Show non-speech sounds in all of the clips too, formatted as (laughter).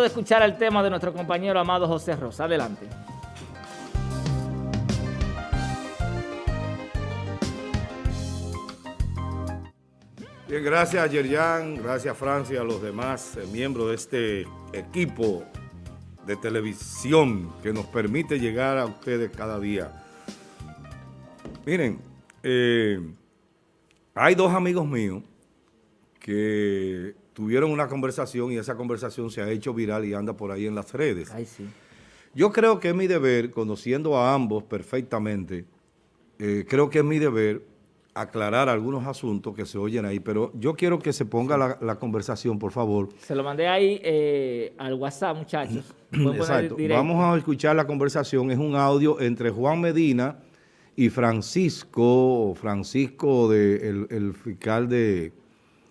de escuchar el tema de nuestro compañero amado José Rosa. Adelante. Bien, gracias Yerjan, gracias Francia, a los demás eh, miembros de este equipo de televisión que nos permite llegar a ustedes cada día. Miren, eh, hay dos amigos míos que tuvieron una conversación y esa conversación se ha hecho viral y anda por ahí en las redes. Yo creo que es mi deber, conociendo a ambos perfectamente, eh, creo que es mi deber aclarar algunos asuntos que se oyen ahí, pero yo quiero que se ponga la, conversación, por favor. Se lo mandé ahí eh, al WhatsApp, muchachos. (clears throat) Exacto. Vamos a escuchar la conversación. Es un audio entre Juan Medina y Francisco, Francisco, de, el, fiscal de...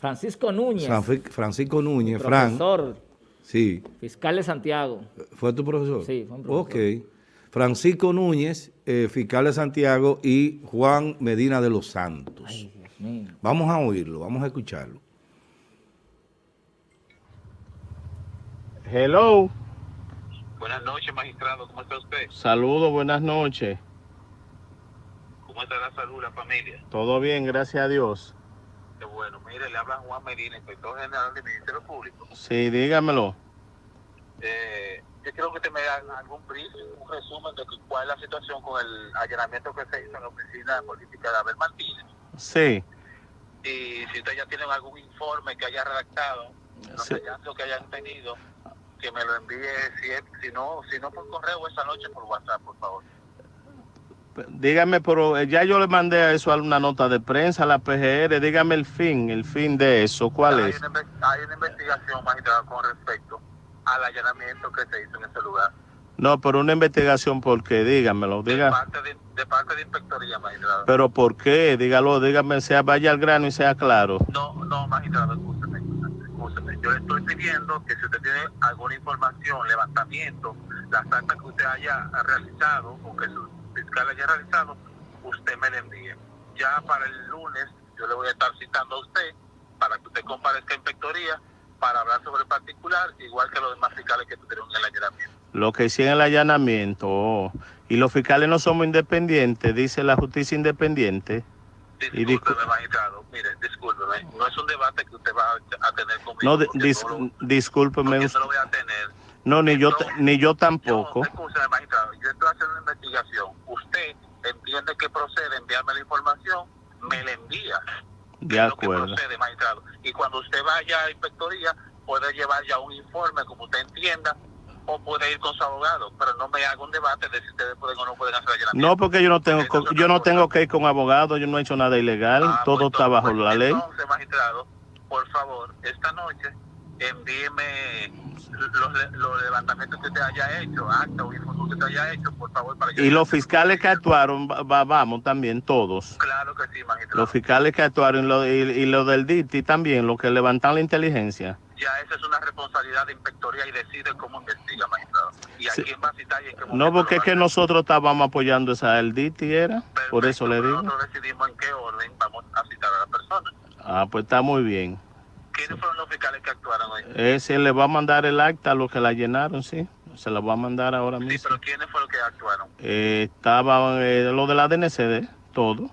Francisco Núñez. Francisco Núñez, profesor, Sí. Fiscal de Santiago. ¿Fue tu profesor? Sí, fue un profesor. Ok. Francisco Núñez, eh, fiscal de Santiago, y Juan Medina de los Santos. Ay, Dios mío. Vamos a oírlo, vamos a escucharlo. Hello. Buenas noches, magistrado. ¿Cómo está usted? Saludos, buenas noches. ¿Cómo está la salud, la familia? Todo bien, gracias a Dios. Bueno. Mire, le habla Juan Medina, inspector general del Ministerio Público. Sí, dígamelo. Eh, yo quiero que usted me haga algún briefing, un resumen de cuál es la situación con el allanamiento que se hizo en la oficina de política de Abel Martínez. Sí. Y si ustedes ya tienen algún informe que haya redactado, los sí. que hayan tenido, que me lo envíe, si, si, no, si no por correo esta noche por WhatsApp, por favor. Dígame, pero eh, ya yo le mandé a eso una nota de prensa a la PGR, dígame el fin, el fin de eso, ¿cuál hay es? Una, hay una investigación, magistrado, con respecto al allanamiento que se hizo en ese lugar. No, pero una investigación, ¿por qué? Dígamelo. Diga. De, parte de, de parte de inspectoría, magistrado. ¿Pero por qué? Dígalo, dígame, sea vaya al grano y sea claro. No, no, magistrado, escúcheme, escúcheme. Yo le estoy pidiendo que si usted tiene alguna información, levantamiento, las actas que usted haya realizado o que su fiscal haya realizado, usted me la envíe. Ya para el lunes yo le voy a estar citando a usted para que usted comparezca a inspectoría para hablar sobre el particular, igual que los demás fiscales que tuvieron el allanamiento. Lo que hicieron el allanamiento, oh. y los fiscales no somos independientes, dice la justicia independiente. Discúlpeme, magistrado, mire, discúlpeme, no es un debate que usted va a tener conmigo. No, dis lo, discúlpeme. No lo voy a tener. No, ni, yo, ni yo tampoco. Yo estoy haciendo una investigación. Usted entiende que procede enviarme la información, me la envía. De acuerdo. Procede, magistrado. Y cuando usted vaya a inspectoría, puede llevar ya un informe, como usted entienda, o puede ir con su abogado, pero no me haga un debate de si ustedes pueden o no pueden hacer allanamiento. No, porque yo no tengo, yo no tengo que ir con abogado, yo no he hecho nada ilegal, ah, todo pues, está bajo pues, la ley. Entonces, magistrado, por favor, esta noche envíeme los, los, levantamientos que usted haya hecho, acta o informe que usted haya hecho, por favor. Para y los fiscales que actuaron, va, vamos también, todos. Claro que sí, magistrado. Los fiscales que actuaron y lo, y, y lo del DITI también, los que levantan la inteligencia. Ya esa es una responsabilidad de inspectoría y decide cómo investiga, magistrado. Y a Sí. quién va a citar y en qué momento No, porque es que nosotros estábamos apoyando esa el DITI, era, Perfecto, por eso le digo. Nosotros decidimos en qué orden vamos a citar a la persona. Ah, pues está muy bien. ¿Quiénes fueron los fiscales que actuaron hoy? Ese le va a mandar el acta a los que la llenaron, sí. Se la va a mandar ahora Sí, mismo. pero ¿quiénes fueron los que actuaron? Eh, estaba eh, lo de la DNCD, todo.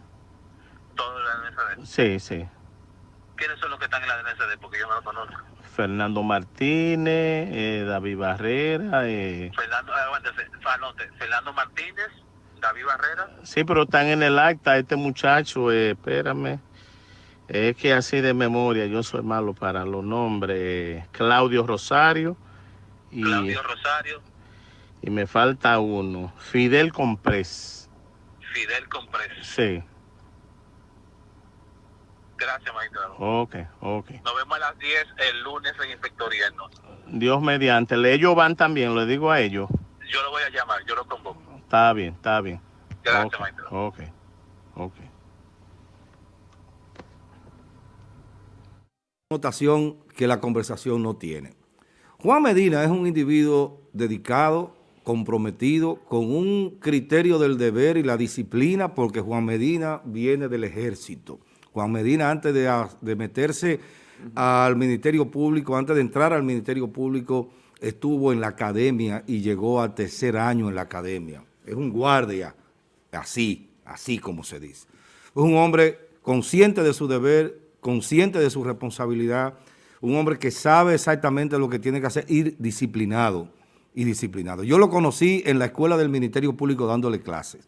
Todos en la DNCD. Sí, sí. ¿Quiénes son los que están en la DNCD? Porque yo no los conozco. Fernando Martínez, eh, David Barrera. Eh. Fernando, eh, aguántese, anote, Fernando Martínez, David Barrera. Sí, pero están en el acta. Este muchacho, eh, espérame. Es que así de memoria, yo soy malo para los nombres. Claudio Rosario. Y, Claudio Rosario, y me falta uno. Fidel Comprés. Fidel Comprés. Sí. Gracias, magistrado. Ok, ok. Nos vemos a las 10 el lunes en inspectoría. ¿no? Dios mediante. Ellos van también, le digo a ellos. Yo lo voy a llamar, yo lo convoco. Está bien, está bien. Gracias, Ok, magistrado. Ok, ok. Notación que la conversación no tiene. Juan Medina es un individuo dedicado, comprometido, con un criterio del deber y la disciplina, porque Juan Medina viene del ejército. Juan Medina, antes de, meterse al Ministerio Público, antes de entrar al Ministerio Público, estuvo en la academia y llegó al tercer año en la academia. Es un guardia, así, así como se dice. Es un hombre consciente de su deber, consciente de su responsabilidad, un hombre que sabe exactamente lo que tiene que hacer, ir disciplinado y disciplinado. Yo lo conocí en la escuela del Ministerio Público dándole clases.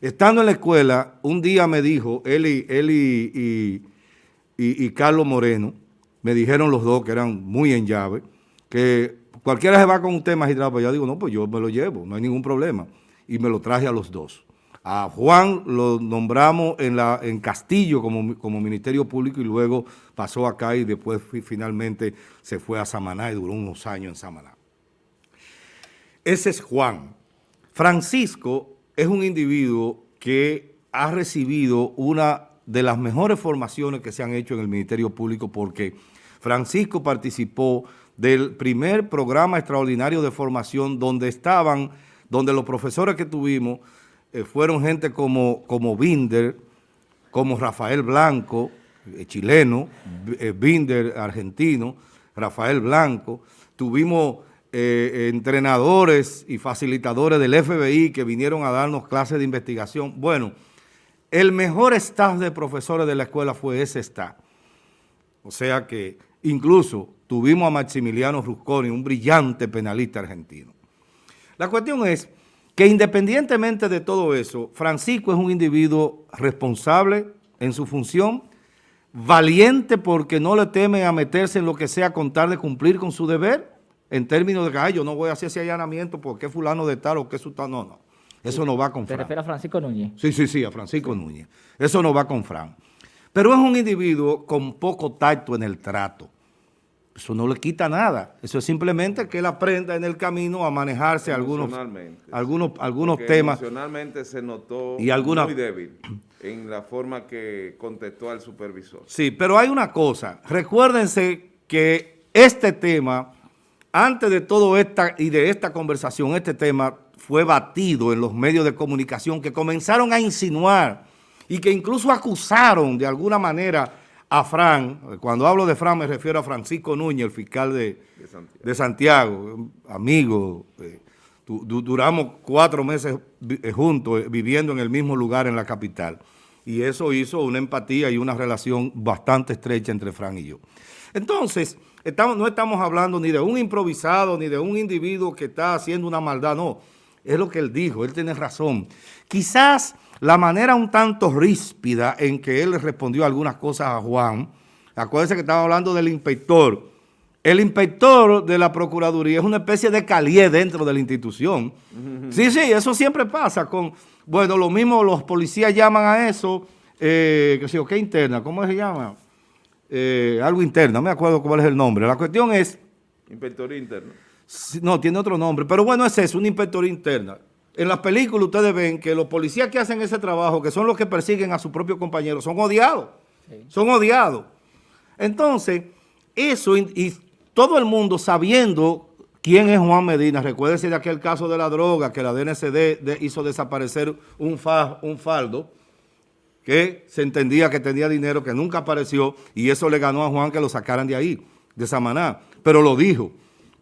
Estando en la escuela, un día me dijo, él y, y, Carlos Moreno, me dijeron los dos, que eran muy en llave, que cualquiera se va con un tema magistrado, pues yo digo, no, pues yo me lo llevo, no hay ningún problema. Y me lo traje a los dos. A Juan lo nombramos en, Castillo como, como Ministerio Público y luego pasó acá y después finalmente se fue a Samaná y duró unos años en Samaná. Ese es Juan. Francisco es un individuo que ha recibido una de las mejores formaciones que se han hecho en el Ministerio Público porque Francisco participó del primer programa extraordinario de formación donde estaban, donde los profesores que tuvimos eh, fueron gente como, como Binder, como Rafael Blanco, eh, chileno, eh, Binder, argentino, Rafael Blanco. Tuvimos entrenadores y facilitadores del FBI que vinieron a darnos clases de investigación. Bueno, el mejor staff de profesores de la escuela fue ese staff. O sea que incluso tuvimos a Maximiliano Rusconi, un brillante penalista argentino. La cuestión es que independientemente de todo eso, Francisco es un individuo responsable en su función, valiente porque no le teme a meterse en lo que sea con tal de cumplir con su deber, en términos de que Ay, yo no voy a hacer ese allanamiento porque es fulano de tal o que es tal, no, no. Eso no va con Fran. ¿Te refieres a Francisco Núñez? Sí, sí, sí, a Francisco Núñez. Eso no va con Fran. Pero es un individuo con poco tacto en el trato. Eso no le quita nada. Eso es simplemente que él aprenda en el camino a manejarse algunos, algunos, algunos temas. Emocionalmente se notó muy débil en la forma que contestó al supervisor. Sí, pero hay una cosa. Recuérdense que este tema, antes de todo esta y de esta conversación, este tema fue batido en los medios de comunicación que comenzaron a insinuar y que incluso acusaron de alguna manera a Fran, cuando hablo de Fran me refiero a Francisco Núñez, el fiscal de, Santiago. amigo, eh, duramos cuatro meses eh, juntos, eh, viviendo en el mismo lugar en la capital, y eso hizo una empatía y una relación bastante estrecha entre Fran y yo. Entonces, estamos, no estamos hablando ni de un improvisado, ni de un individuo que está haciendo una maldad, no, es lo que él dijo, él tiene razón. Quizás la manera un tanto ríspida en que él respondió algunas cosas a Juan, acuérdense que estaba hablando del inspector, el inspector de la Procuraduría es una especie de calié dentro de la institución. Sí, sí, eso siempre pasa con, bueno, lo mismo los policías llaman a eso, eh, sé ¿qué interna? ¿Cómo se llama? Eh, algo interna, no me acuerdo cuál es el nombre. La cuestión es... Inspector interno. No, tiene otro nombre, pero bueno, es eso, una inspectoría interna. En las películas ustedes ven que los policías que hacen ese trabajo, que son los que persiguen a su propio compañero, son odiados. Son odiados. Entonces, eso y, todo el mundo sabiendo quién es Juan Medina, recuérdese de aquel caso de la droga que la DNCD hizo desaparecer un, un faldo que se entendía que tenía dinero que nunca apareció y eso le ganó a Juan que lo sacaran de ahí, de Samaná. Pero lo dijo,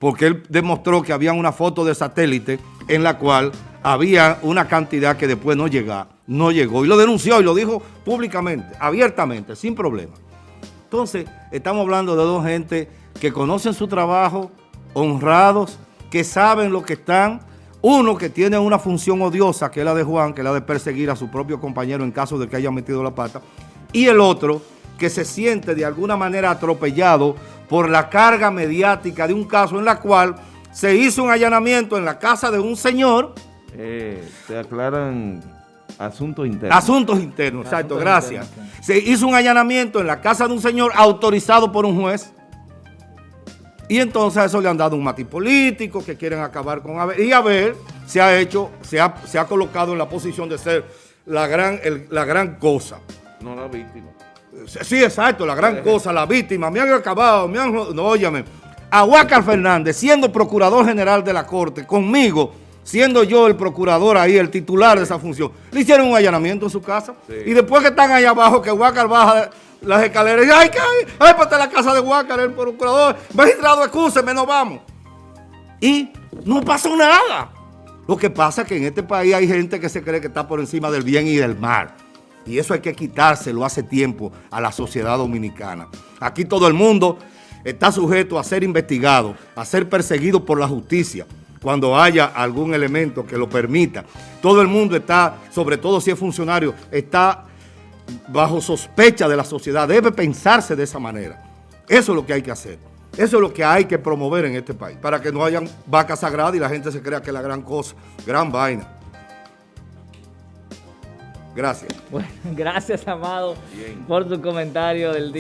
porque él demostró que había una foto de satélite en la cual había una cantidad que después no llegó, no llegó. Y lo denunció y lo dijo públicamente, abiertamente, sin problema. Entonces, estamos hablando de dos gente que conocen su trabajo, honrados, que saben lo que están. Uno que tiene una función odiosa, que es la de Juan, que es la de perseguir a su propio compañero en caso de que haya metido la pata. Y el otro que se siente de alguna manera atropellado por la carga mediática de un caso en la cual se hizo un allanamiento en la casa de un señor eh, se aclaran asuntos internos. Asuntos internos, exacto, gracias. Se hizo un allanamiento en la casa de un señor autorizado por un juez. Y entonces a eso le han dado un matiz político que quieren acabar con Abel. Y Abel se ha hecho, se ha, se ha colocado en la posición de ser la gran, la gran cosa. No la víctima. Sí, exacto, la gran cosa, la víctima. Me han acabado, me han... No, óyame. A Huácar Fernández, siendo procurador general de la Corte, conmigo, siendo yo el procurador ahí, el titular de esa función, le hicieron un allanamiento en su casa. Y después que están ahí abajo, que Huácar baja las escaleras y ay, ay, ay, pues la casa de Huácar, el procurador, magistrado, excúseme, no vamos. y no pasó nada. Lo que pasa es que en este país hay gente que se cree que está por encima del bien y del mal. Y eso hay que quitárselo hace tiempo a la sociedad dominicana. Aquí todo el mundo está sujeto a ser investigado, a ser perseguido por la justicia cuando haya algún elemento que lo permita. Todo el mundo está, sobre todo si es funcionario, está bajo sospecha de la sociedad. Debe pensarse de esa manera. Eso es lo que hay que hacer. Eso es lo que hay que promover en este país, para que no hayan vacas sagradas y la gente se crea que es la gran cosa, gran vaina. Gracias. Bueno, (laughs) gracias, Amado, por tu comentario del día.